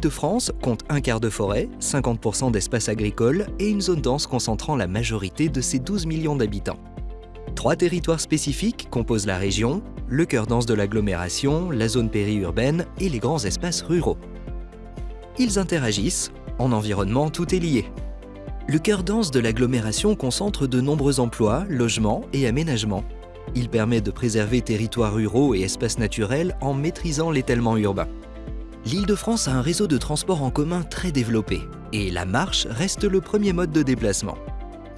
l'Île-de-France compte un quart de forêt, 50% d'espace agricole et une zone dense concentrant la majorité de ses 12 millions d'habitants. Trois territoires spécifiques composent la région, le cœur dense de l'agglomération, la zone périurbaine et les grands espaces ruraux. Ils interagissent, en environnement tout est lié. Le cœur dense de l'agglomération concentre de nombreux emplois, logements et aménagements. Il permet de préserver territoires ruraux et espaces naturels en maîtrisant l'étalement urbain. L'Île-de-France a un réseau de transport en commun très développé et la marche reste le premier mode de déplacement.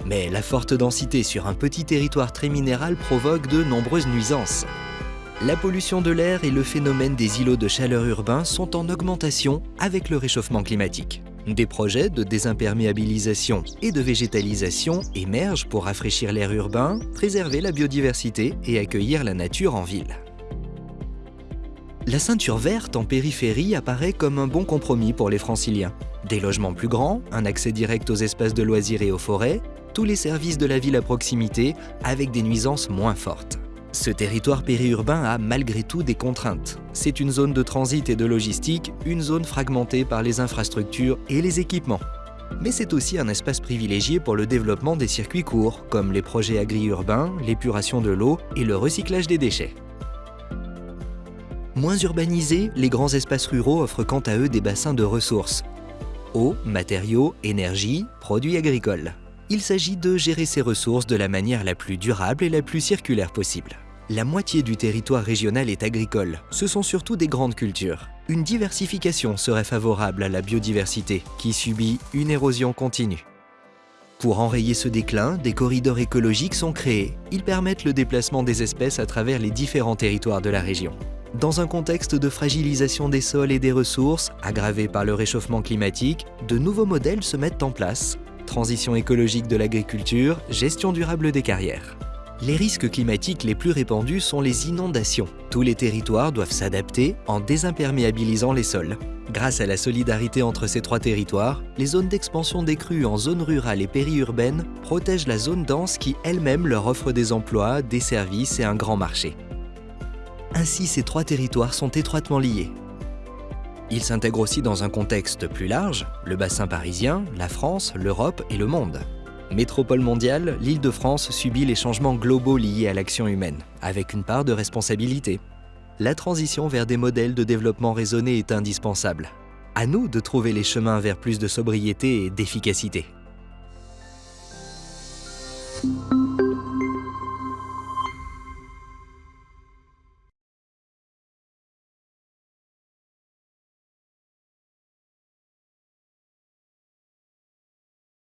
Mais la forte densité sur un petit territoire très minéral provoque de nombreuses nuisances. La pollution de l'air et le phénomène des îlots de chaleur urbains sont en augmentation avec le réchauffement climatique. Des projets de désimperméabilisation et de végétalisation émergent pour rafraîchir l'air urbain, préserver la biodiversité et accueillir la nature en ville. La ceinture verte en périphérie apparaît comme un bon compromis pour les franciliens. Des logements plus grands, un accès direct aux espaces de loisirs et aux forêts, tous les services de la ville à proximité avec des nuisances moins fortes. Ce territoire périurbain a malgré tout des contraintes. C'est une zone de transit et de logistique, une zone fragmentée par les infrastructures et les équipements. Mais c'est aussi un espace privilégié pour le développement des circuits courts, comme les projets agri-urbains, l'épuration de l'eau et le recyclage des déchets. Moins urbanisés, les grands espaces ruraux offrent quant à eux des bassins de ressources. Eau, matériaux, énergie, produits agricoles. Il s'agit de gérer ces ressources de la manière la plus durable et la plus circulaire possible. La moitié du territoire régional est agricole. Ce sont surtout des grandes cultures. Une diversification serait favorable à la biodiversité, qui subit une érosion continue. Pour enrayer ce déclin, des corridors écologiques sont créés. Ils permettent le déplacement des espèces à travers les différents territoires de la région. Dans un contexte de fragilisation des sols et des ressources, aggravé par le réchauffement climatique, de nouveaux modèles se mettent en place. Transition écologique de l'agriculture, gestion durable des carrières. Les risques climatiques les plus répandus sont les inondations. Tous les territoires doivent s'adapter en désimperméabilisant les sols. Grâce à la solidarité entre ces trois territoires, les zones d'expansion des crues en zone rurale et périurbaine protègent la zone dense qui elle-même leur offre des emplois, des services et un grand marché. Ainsi, ces trois territoires sont étroitement liés. Ils s'intègrent aussi dans un contexte plus large, le bassin parisien, la France, l'Europe et le monde. Métropole mondiale, l'Île-de-France subit les changements globaux liés à l'action humaine, avec une part de responsabilité. La transition vers des modèles de développement raisonné est indispensable. À nous de trouver les chemins vers plus de sobriété et d'efficacité.